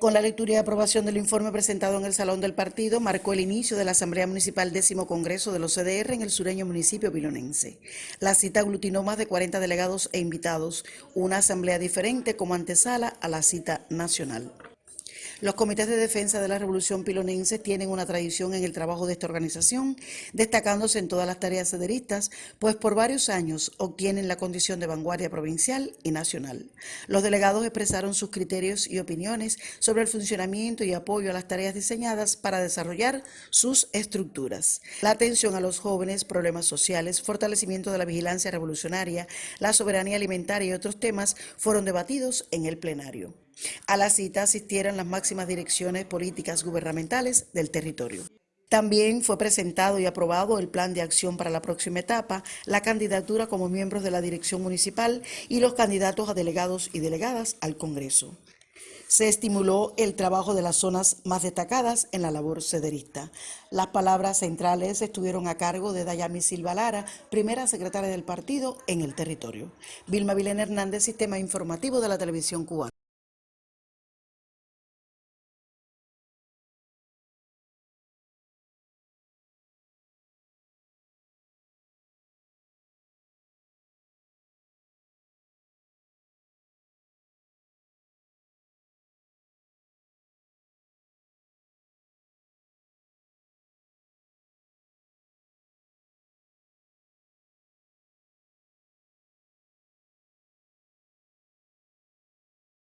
Con la lectura y aprobación del informe presentado en el Salón del Partido, marcó el inicio de la Asamblea Municipal décimo Congreso de los CDR en el sureño municipio pilonense. La cita aglutinó más de 40 delegados e invitados, una asamblea diferente como antesala a la cita nacional. Los comités de defensa de la Revolución Pilonense tienen una tradición en el trabajo de esta organización, destacándose en todas las tareas cederistas, pues por varios años obtienen la condición de vanguardia provincial y nacional. Los delegados expresaron sus criterios y opiniones sobre el funcionamiento y apoyo a las tareas diseñadas para desarrollar sus estructuras. La atención a los jóvenes, problemas sociales, fortalecimiento de la vigilancia revolucionaria, la soberanía alimentaria y otros temas fueron debatidos en el plenario. A la cita asistieron las máximas direcciones políticas gubernamentales del territorio. También fue presentado y aprobado el plan de acción para la próxima etapa, la candidatura como miembros de la dirección municipal y los candidatos a delegados y delegadas al Congreso. Se estimuló el trabajo de las zonas más destacadas en la labor cederista. Las palabras centrales estuvieron a cargo de Dayami Silva Lara, primera secretaria del partido en el territorio. Vilma Vilena Hernández, Sistema Informativo de la Televisión Cubana.